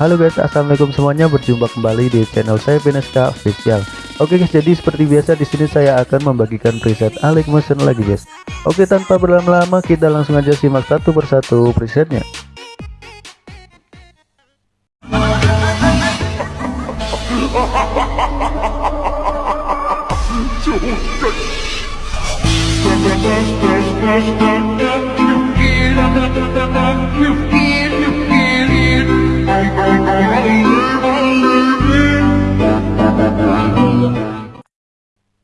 Halo guys, assalamualaikum semuanya. Berjumpa kembali di channel saya Veneska Official. Oke guys, jadi seperti biasa di sini saya akan membagikan preset Alex Motion lagi guys. Oke, tanpa berlama-lama kita langsung aja simak satu persatu presetnya.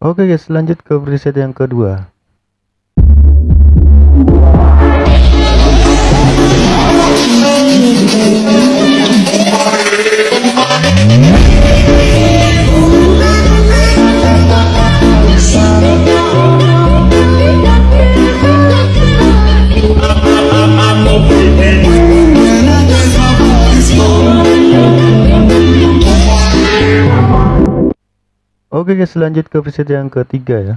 Oke guys, lanjut ke preset yang kedua. Oke guys, lanjut ke preset yang ketiga ya.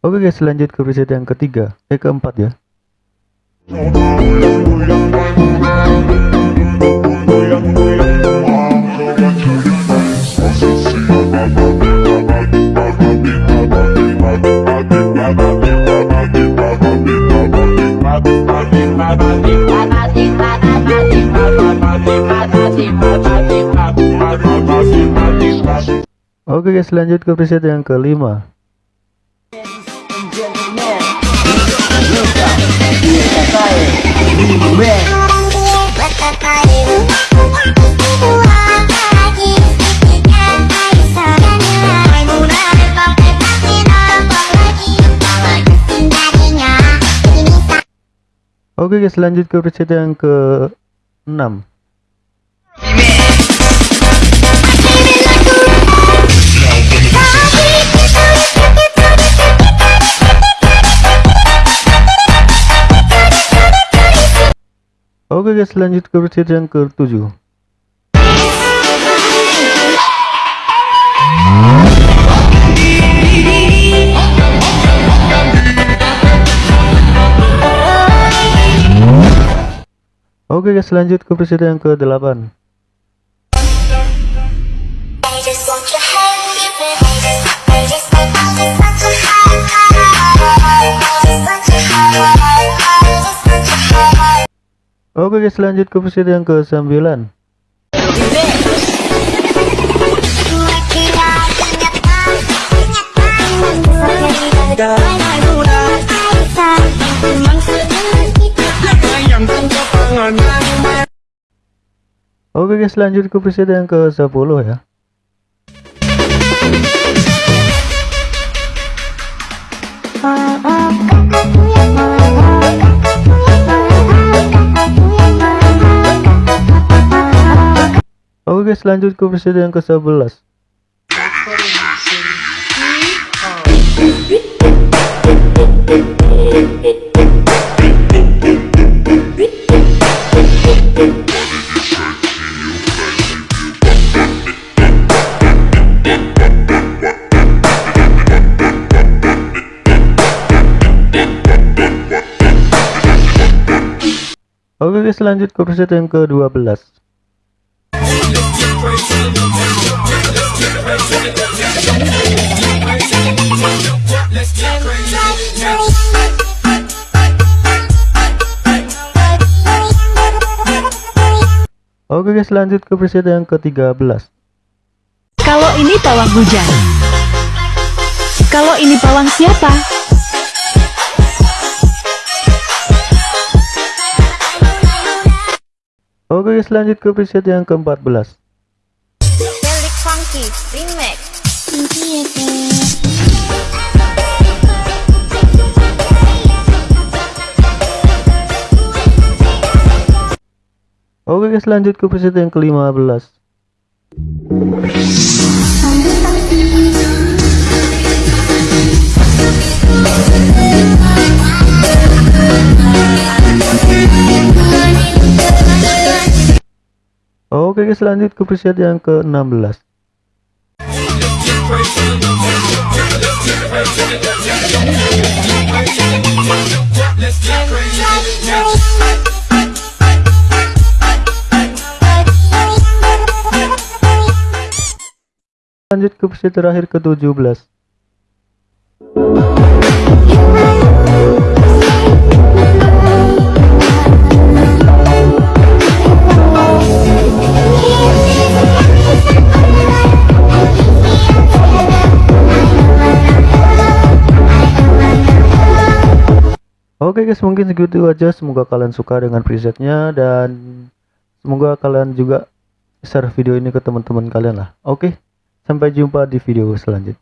Oke guys lanjut ke preset yang ketiga. Eh keempat ya. Oke guys lanjut ke preset yang kelima Oke guys lanjut ke preset yang ke 6 Oke guys lanjut ke versi yang ke-7 Oke guys lanjut ke versi yang ke-8 Oke guys lanjut ke versi yang ke 9 Oke guys lanjut ke versi yang ke 10 ya Oke guys lanjut ke versi yang ke 11 Oke lanjut ke versi yang ke 12 Oke guys lanjut ke preset yang ke-13 Kalau ini pawang hujan Kalau ini pawang siapa? Oke guys lanjut ke preset yang ke-14 Felix Funky Remix Oke guys lanjut ke preset yang ke-15 Oke guys lanjut ke preset yang ke-16 Lanjut ke preset terakhir ke-17 Oke guys mungkin segitu aja. Semoga kalian suka dengan presetnya dan semoga kalian juga share video ini ke teman-teman kalian lah. Oke sampai jumpa di video selanjutnya